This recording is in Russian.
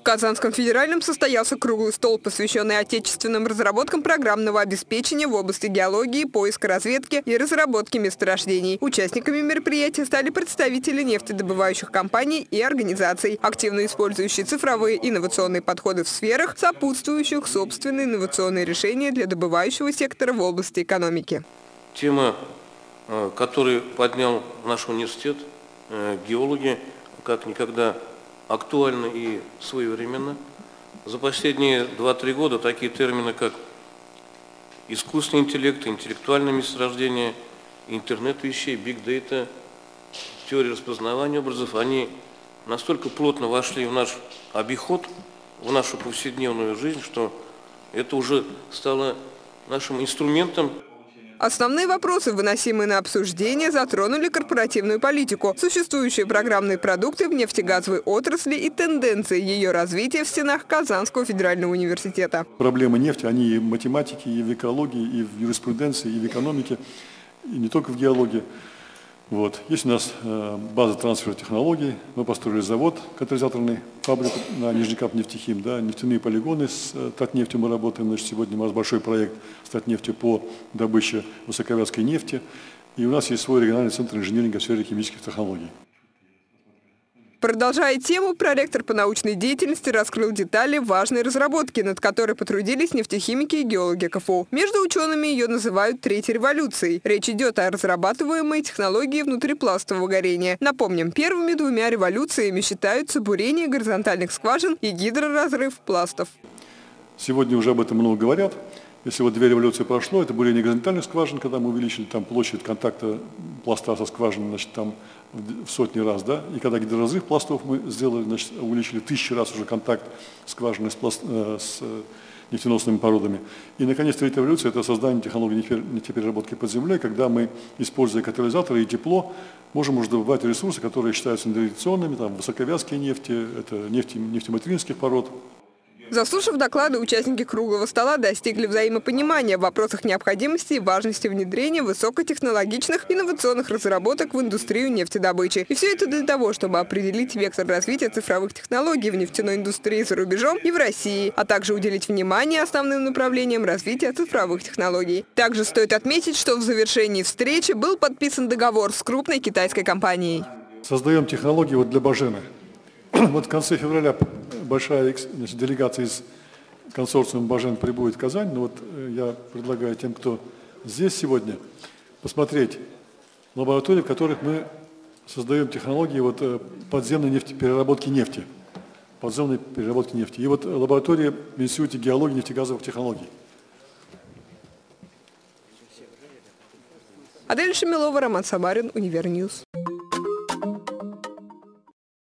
В Казанском федеральном состоялся круглый стол, посвященный отечественным разработкам программного обеспечения в области геологии, поиска разведки и разработки месторождений. Участниками мероприятия стали представители нефтедобывающих компаний и организаций, активно использующие цифровые инновационные подходы в сферах, сопутствующих собственные инновационные решения для добывающего сектора в области экономики. Тема, э, которую поднял наш университет, э, геологи, как никогда актуально и своевременно. За последние 2-3 года такие термины, как искусственный интеллект, интеллектуальное месторождение, интернет вещей, биг дейта, теория распознавания образов, они настолько плотно вошли в наш обиход, в нашу повседневную жизнь, что это уже стало нашим инструментом Основные вопросы, выносимые на обсуждение, затронули корпоративную политику, существующие программные продукты в нефтегазовой отрасли и тенденции ее развития в стенах Казанского федерального университета. Проблемы нефти, они и в математике, и в экологии, и в юриспруденции, и в экономике, и не только в геологии. Вот. Есть у нас э, база трансфера технологий. Мы построили завод, катализаторный, фабрику на Нижнекап нефтехим, да, нефтяные полигоны с э, Татнефтью мы работаем. Значит, сегодня у нас большой проект с Татнефтью по добыче высоковязкой нефти. И у нас есть свой региональный центр инженеринга в сфере химических технологий. Продолжая тему, проректор по научной деятельности раскрыл детали важной разработки, над которой потрудились нефтехимики и геологи КФУ. Между учеными ее называют «третьей революцией». Речь идет о разрабатываемой технологии внутрипластового горения. Напомним, первыми двумя революциями считаются бурение горизонтальных скважин и гидроразрыв пластов. Сегодня уже об этом много говорят. Если вот две революции прошло, это бурение горизонтальных скважин, когда мы увеличили там площадь контакта пласта со скважиной, значит, там в сотни раз, да, и когда гидроразрыв пластов мы сделали, значит, увеличили тысячи раз уже контакт скважины с, пласт, э, с э, нефтеносными породами. И, наконец, третья революция – это создание технологий нефтепереработки под землей, когда мы, используя катализаторы и тепло, можем уже добывать ресурсы, которые считаются традиционными, там, высоковязкие нефти, это нефти, нефтематеринских пород, Заслушав доклады, участники круглого стола достигли взаимопонимания в вопросах необходимости и важности внедрения высокотехнологичных инновационных разработок в индустрию нефтедобычи. И все это для того, чтобы определить вектор развития цифровых технологий в нефтяной индустрии за рубежом и в России, а также уделить внимание основным направлениям развития цифровых технологий. Также стоит отметить, что в завершении встречи был подписан договор с крупной китайской компанией. Создаем технологии вот для Бажены. Вот в конце февраля большая значит, делегация из консорциума Бажен прибудет в Казань. Но вот э, я предлагаю тем, кто здесь сегодня, посмотреть лаборатории, в которых мы создаем технологии вот, э, подземной нефти, переработки нефти. Подземной переработки нефти. И вот лаборатория в Институте геологии и нефтегазовых технологий. Адель Шамилова, Роман Самарин, Univer News.